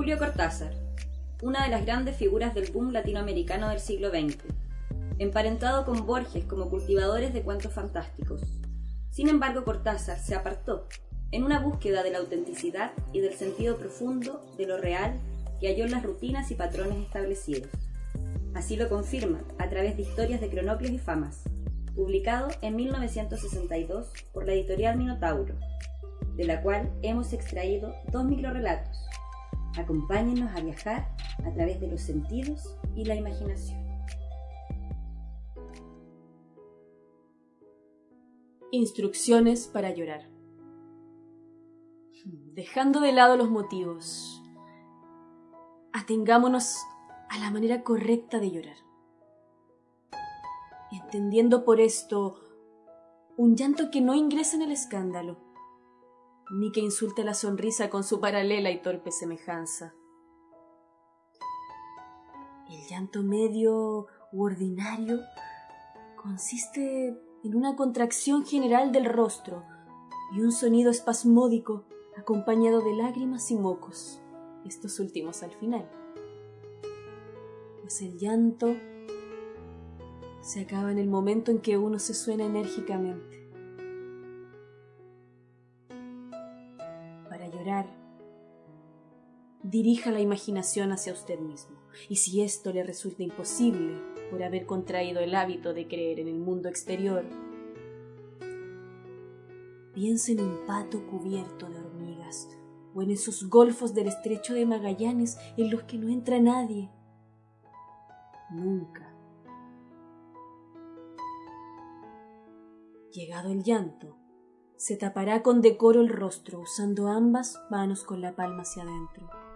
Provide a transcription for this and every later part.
Cortázar, una de las grandes figuras del boom latinoamericano del siglo XX, emparentado con Borges como cultivadores de cuentos fantásticos. Sin embargo, Cortázar se apartó en una búsqueda de la autenticidad y del sentido profundo de lo real que halló en las rutinas y patrones establecidos. Así lo confirma a través de Historias de Cronopios y Famas, publicado en 1962 por la editorial Minotauro, de la cual hemos extraído dos microrelatos. Acompáñenos a viajar a través de los sentidos y la imaginación. Instrucciones para llorar. Dejando de lado los motivos, atengámonos a la manera correcta de llorar. Entendiendo por esto un llanto que no ingresa en el escándalo, ni que insulte la sonrisa con su paralela y torpe semejanza. El llanto medio u ordinario consiste en una contracción general del rostro y un sonido espasmódico acompañado de lágrimas y mocos, estos últimos al final. Pues el llanto se acaba en el momento en que uno se suena enérgicamente. Dirija la imaginación hacia usted mismo, y si esto le resulta imposible por haber contraído el hábito de creer en el mundo exterior, piense en un pato cubierto de hormigas o en esos golfos del estrecho de Magallanes en los que no entra nadie. Nunca. Llegado el llanto, se tapará con decoro el rostro usando ambas manos con la palma hacia adentro.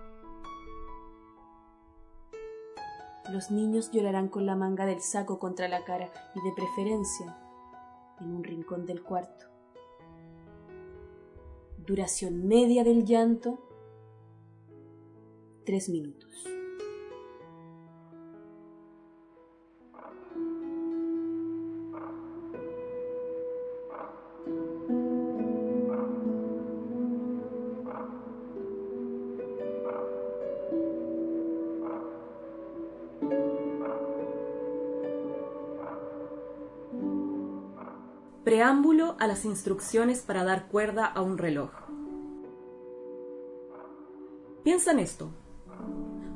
Los niños llorarán con la manga del saco contra la cara y de preferencia en un rincón del cuarto. Duración media del llanto, tres minutos. Preámbulo a las instrucciones para dar cuerda a un reloj. Piensa en esto.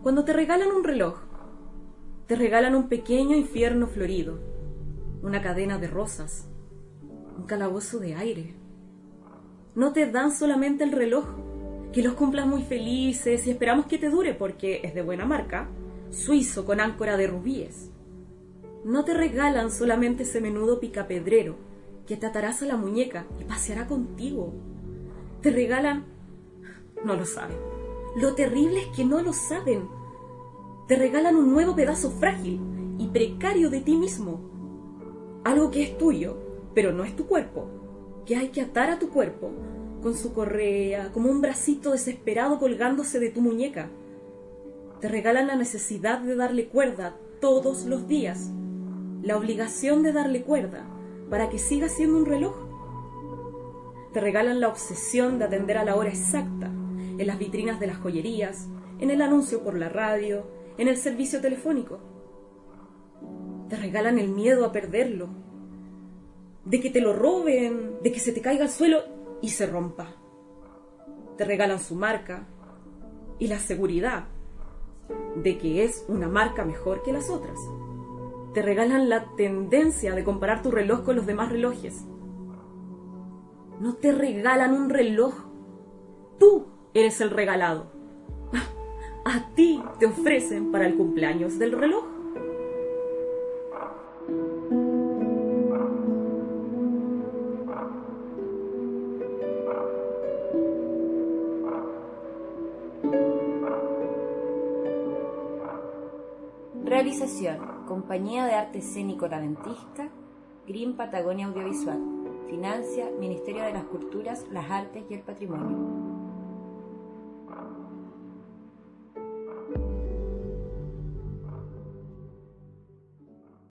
Cuando te regalan un reloj, te regalan un pequeño infierno florido, una cadena de rosas, un calabozo de aire. No te dan solamente el reloj, que los cumplas muy felices y esperamos que te dure porque es de buena marca, suizo con áncora de rubíes. No te regalan solamente ese menudo picapedrero, que te atarás a la muñeca y paseará contigo. Te regalan... No lo saben. Lo terrible es que no lo saben. Te regalan un nuevo pedazo frágil y precario de ti mismo. Algo que es tuyo, pero no es tu cuerpo. Que hay que atar a tu cuerpo con su correa, como un bracito desesperado colgándose de tu muñeca. Te regalan la necesidad de darle cuerda todos los días, la obligación de darle cuerda, para que siga siendo un reloj. Te regalan la obsesión de atender a la hora exacta en las vitrinas de las joyerías, en el anuncio por la radio, en el servicio telefónico. Te regalan el miedo a perderlo, de que te lo roben, de que se te caiga al suelo y se rompa. Te regalan su marca y la seguridad de que es una marca mejor que las otras te regalan la tendencia de comparar tu reloj con los demás relojes. No te regalan un reloj. Tú eres el regalado. A ti te ofrecen para el cumpleaños del reloj. Realización Compañía de Arte Escénico Talentista, Green Patagonia Audiovisual. Financia Ministerio de las Culturas, las Artes y el Patrimonio.